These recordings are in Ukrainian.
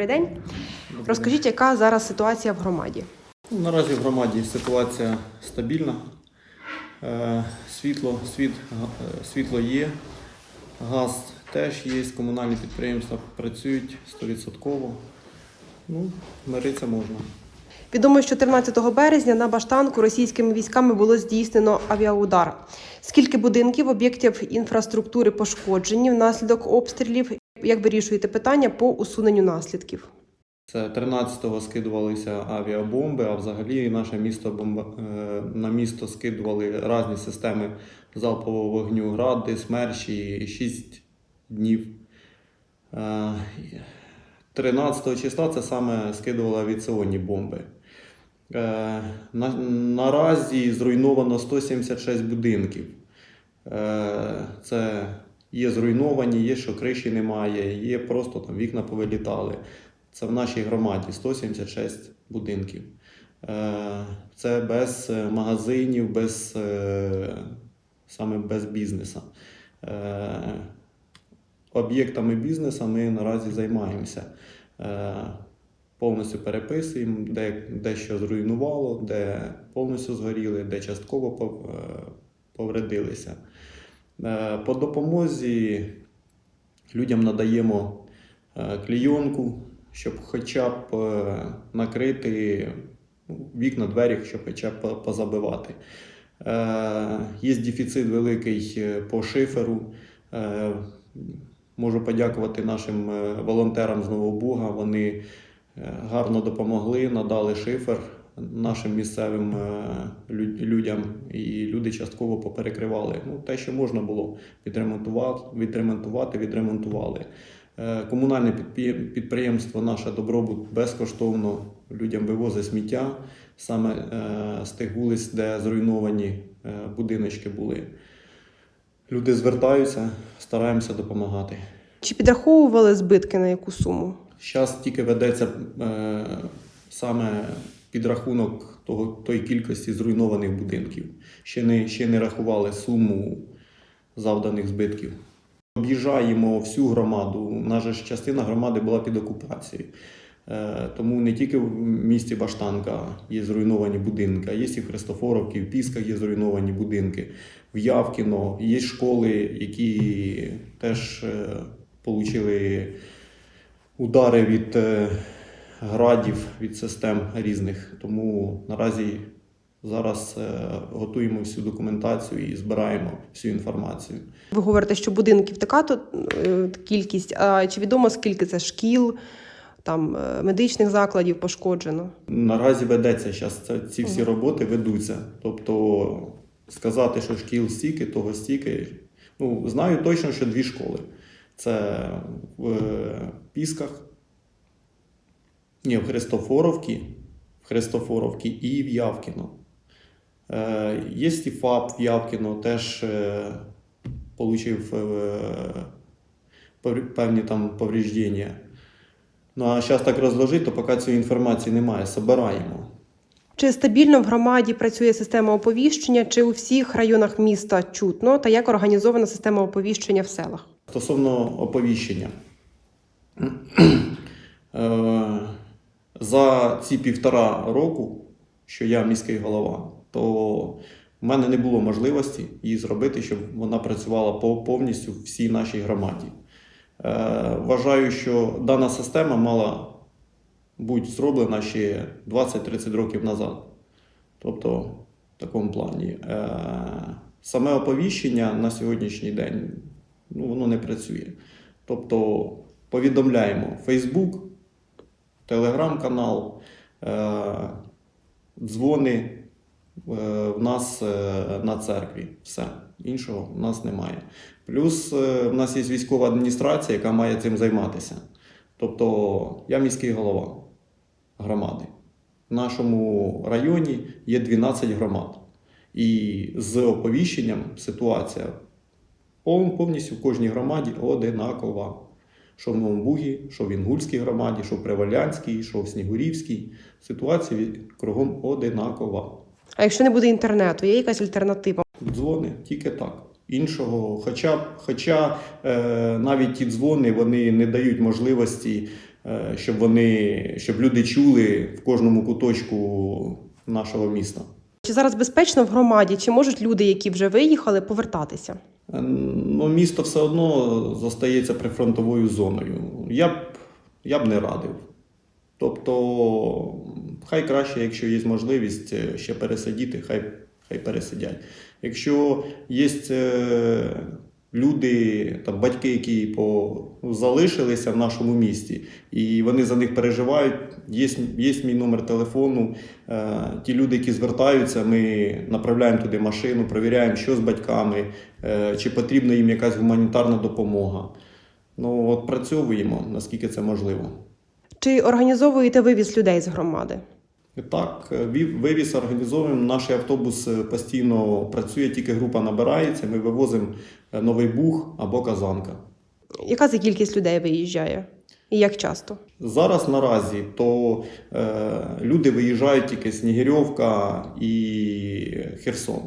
Добрий день. Розкажіть, яка зараз ситуація в громаді? Наразі в громаді ситуація стабільна. Е, Світло, світ, е, світло є, газ теж є, комунальні підприємства працюють 100%. Ну, миритися можна. Відомо, що 13 березня на Баштанку російськими військами було здійснено авіаудар. Скільки будинків, об'єктів інфраструктури пошкоджені внаслідок обстрілів? Як вирішуєте питання по усуненню наслідків? Це 13-го скидувалися авіабомби, а взагалі наше місто бомба... е, на місто скидували різні системи залпового вогню, гради, смерчі 6 днів. Е, 13 числа це саме скидували авіаційні бомби. Е, на, наразі зруйновано 176 будинків. Е, це є зруйновані, є, що криші немає, є просто там вікна повилітали. Це в нашій громаді 176 будинків. Е, Це без е, магазинів, без, е, саме без бізнесу. Об'єктами бізнесу ми наразі займаємося. Повністю переписуємо, де, де що зруйнувало, де повністю згоріли, де частково повредилися. Е, По допомозі людям надаємо е, клійонку, щоб хоча б е, накрити вікна, двері, щоб хоча б позабивати. Є дефіцит великий по шиферу. Можу подякувати нашим волонтерам з Новобуга. Вони е, гарно допомогли, надали шифер нашим місцевим е, людям, і люди частково поперекривали. Ну, те, що можна було відремонтувати, відремонтувати, відремонтували. Е, Комунальне підприємство наше добробут безкоштовно людям вивозить сміття саме е, з тих вулиць, де зруйновані будиночки були. Люди звертаються, стараємося допомагати. Чи підраховували збитки на яку суму? Зараз тільки ведеться саме підрахунок того, тої кількості зруйнованих будинків. Ще не, ще не рахували суму завданих збитків. Об'їжджаємо всю громаду. Же ж частина громади була під окупацією. Е, тому не тільки в місті Баштанка є зруйновані будинки, а є і в Христофоровці, в Пісках є зруйновані будинки, в Явкіно є школи, які теж отримали удари від е, градів, від систем різних. Тому наразі зараз е, готуємо всю документацію і збираємо всю інформацію. Ви говорите, що будинків така то е, кількість. А чи відомо скільки це шкіл, там е, медичних закладів пошкоджено? Наразі ведеться зараз ці всі роботи ведуться. Тобто сказати, що шкіл стільки, того стільки. Ну, знаю точно, що дві школи. Це в Пісках, ні, в Христофоровці, в Христофоровці і в Явкіно. Е, є ФАП в Явкіно, теж е, отримав е, певні там повреждення. Ну а зараз так розложити, то поки цієї інформації немає, собираємо. Чи стабільно в громаді працює система оповіщення, чи у всіх районах міста чутно, та як організована система оповіщення в селах? Стосовно оповіщення. За ці півтора року, що я міський голова, то в мене не було можливості її зробити, щоб вона працювала повністю в всій нашій громаді. Е, Вважаю, що дана система мала бути зроблена ще 20-30 років назад. Тобто, в такому плані. Е, Саме оповіщення на сьогоднішній день ну, воно не працює. Тобто повідомляємо Facebook, телеграм-канал, е, дзвони е, в нас е, на церкві. Все. Іншого в нас немає. Плюс в нас є військова адміністрація, яка має цим займатися. Тобто я міський голова громади. В нашому районі є 12 громад. І з оповіщенням ситуація повністю в кожній громаді одинакова. Що в Новому Бугі, що в Інгульській громаді, що в Привалянській, що в Снігурівській. Ситуація кругом одинакова. А якщо не буде інтернету, є якась альтернатива? Дзвони тільки так. Іншого, хоча, хоча е, навіть ті дзвони вони не дають можливості е, щоб вони, щоб люди чули в кожному куточку нашого міста. Чи зараз безпечно в громаді? Чи можуть люди, які вже виїхали, повертатися? Е, Ну, місто все одно зостається прифронтовою зоною. Я б, я б не радив. Тобто, хай краще, якщо є можливість е, ще пересидіти, хай, хай пересидять. Якщо є е, люди, там, батьки, які по, ну, залишилися в нашому місті, і вони за них переживають, є, є мій номер телефону. Е, ті люди, які звертаються, ми направляємо туди машину, перевіряємо, що з батьками, е, чи потрібна їм якась гуманітарна допомога. Ну, от працьовуємо, наскільки це можливо. Чи організовуєте вивіз людей з громади? Так, е, вивіз організовуємо. Наш автобус постійно працює, тільки група набирається. Ми вивозимо е, Новий Буг або Казанка. Яка за кількість людей виїжджає? І як часто? Зараз наразі то е, люди виїжджають тільки Снігирьовка і Херсон.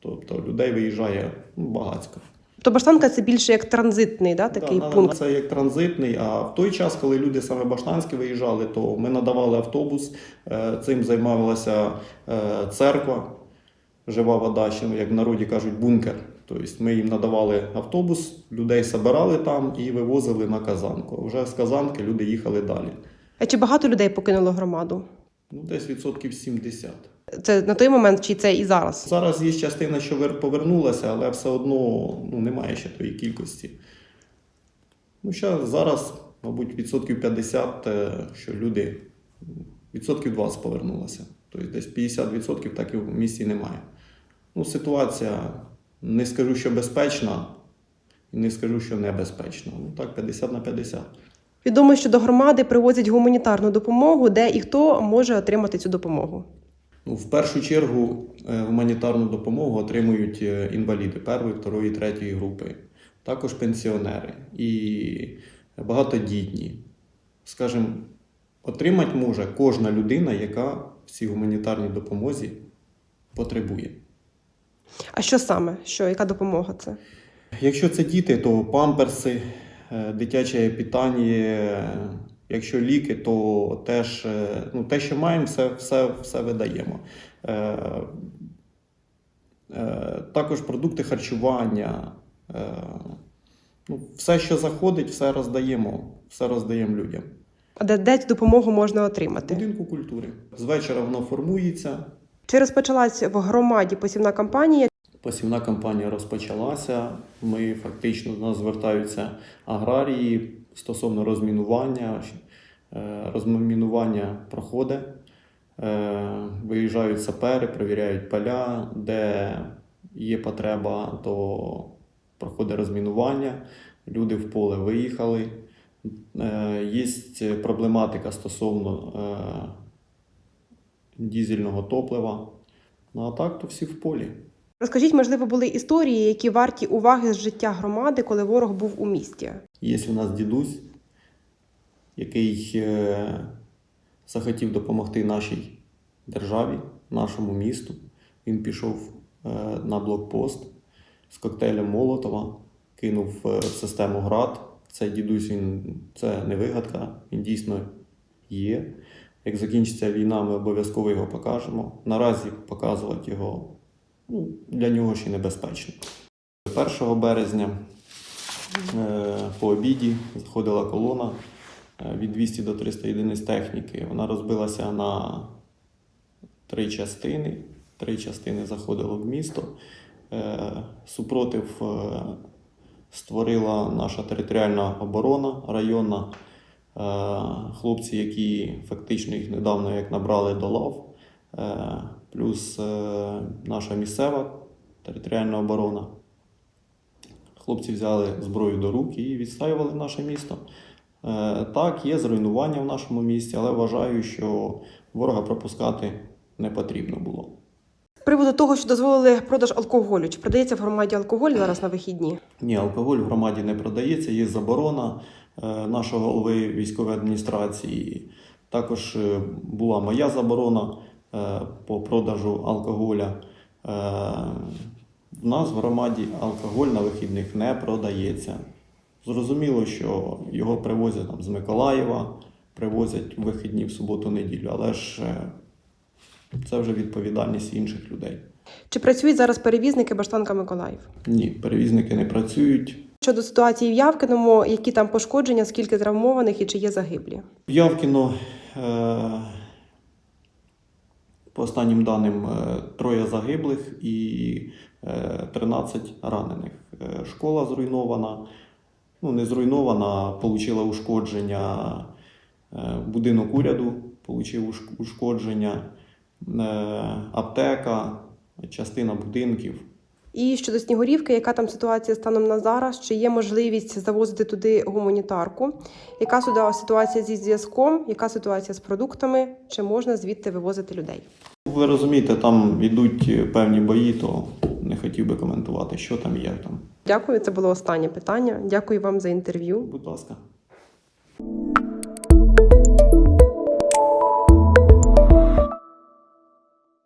Тобто людей виїжджає ну, багатько. То Баштанка це більше як транзитний, да, такий Да, пункт. Це як транзитний. А в той час, коли люди саме Баштанські виїжджали, то ми надавали автобус. е, Цим займалася е, церква, жива вода, ще, як в народі кажуть, бункер. Тобто ми їм надавали автобус, людей забирали там і вивозили на Казанку. Вже з Казанки люди їхали далі. А чи багато людей покинуло громаду? Ну, десь відсотків 70. Це на той момент, чи це і зараз? Зараз є частина, що повернулася, але все одно ну, немає ще тої кількості. Ну, ще зараз, мабуть, відсотків 50, е, що люди, відсотків 20 повернулося. Тобто десь 50% так і в місті немає. Ну, ситуація, не скажу, що безпечна, і не скажу, що небезпечна. Ну так, 50 на 50. Відомо, що до громади привозять гуманітарну допомогу, де і хто може отримати цю допомогу. Ну, в першу чергу е, гуманітарну допомогу отримують е, інваліди першої, второї, третьої групи, також пенсіонери і багатодітні. Скажімо, отримати може кожна людина, яка в цій гуманітарній допомозі потребує. А що саме? Що, яка допомога це? Якщо це діти, то памперси, е, дитяче питання. Якщо ліки, то теж е, ну, те, що маємо, все, все, все видаємо. Е, е, Також продукти харчування. е, Ну, все, що заходить, все роздаємо, все роздаємо людям. А де, де цю допомогу можна отримати? будинку культури. З вечора воно формується. Чи розпочалась в громаді посівна кампанія? Посівна кампанія розпочалася. Ми фактично до нас звертаються аграрії стосовно розмінування. Е, Розмінування проходить. Е, Виїжджають сапери, перевіряють поля, де є потреба, то проходить розмінування. Люди в поле виїхали. Е, Є проблематика стосовно дізельного топлива. Ну а так, то всі в полі. Розкажіть, можливо, були історії, які варті уваги з життя громади, коли ворог був у місті. Є у нас дідусь, який е, захотів допомогти нашій державі, нашому місту. Він пішов е, на блокпост з коктейлем Молотова, кинув е, в систему ГРАД. Цей дідусь він це не вигадка, він дійсно є. Як закінчиться війна, ми обов'язково його покажемо. Наразі показувати його для нього ще небезпечно. 1 березня Е, по обіді заходила колона е, від 200 до 300 єдиниць техніки. Вона розбилася на три частини. Три частини заходило в місто. Е, Супротив створила наша територіальна оборона районна. Хлопці, які фактично їх недавно як набрали до лав, плюс е, наша місцева територіальна оборона. Хлопці взяли зброю до рук і відстаювали наше місто. Е, Так, є зруйнування в нашому місті, але вважаю, що ворога пропускати не потрібно було. З приводу того, що дозволили продаж алкоголю, чи продається в громаді алкоголь зараз на вихідні? Ні, алкоголь в громаді не продається, є заборона е, нашого голови військової адміністрації. Також була моя заборона по продажу алкоголя. Е, В нас в громаді алкоголь на вихідних не продається. Зрозуміло, що його привозять там, з Миколаєва, привозять вихідні в суботу-неділю, але ж е, це вже відповідальність інших людей. Чи працюють зараз перевізники Баштанка Миколаїв? Ні, перевізники не працюють. Щодо ситуації в Явкиному, які там пошкодження, скільки травмованих і чи є загиблі? В Явкіно, е, по останнім даним, е, троє загиблих і е, 13 ранених. Е, Школа зруйнована, ну не зруйнована, отримала ушкодження. Е, Будинок уряду отримав ушкодження, Е, аптека, частина будинків. І щодо Снігурівки, яка там ситуація станом на зараз? Чи є можливість завозити туди гуманітарку? Яка сюди ситуація зі зв'язком? Яка ситуація з продуктами? Чи можна звідти вивозити людей? Ви розумієте, там йдуть певні бої, то не хотів би коментувати, що там є там. Дякую, це було останнє питання. Дякую вам за інтерв'ю. Будь ласка.